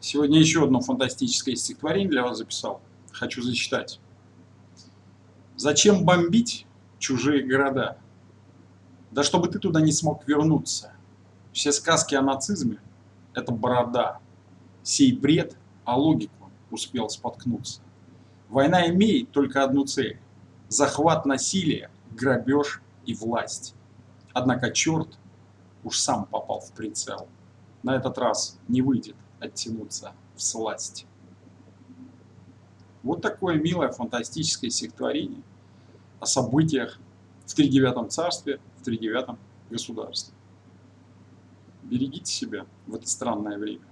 Сегодня еще одно фантастическое стихотворение для вас записал. Хочу зачитать. Зачем бомбить чужие города? Да чтобы ты туда не смог вернуться. Все сказки о нацизме – это борода. Сей бред о логику успел споткнуться. Война имеет только одну цель – захват насилия, грабеж и власть. Однако черт уж сам попал в прицел. На этот раз не выйдет оттянуться в сласть. Вот такое милое фантастическое стихотворение о событиях в тридевятом царстве, в тридевятом государстве. Берегите себя в это странное время.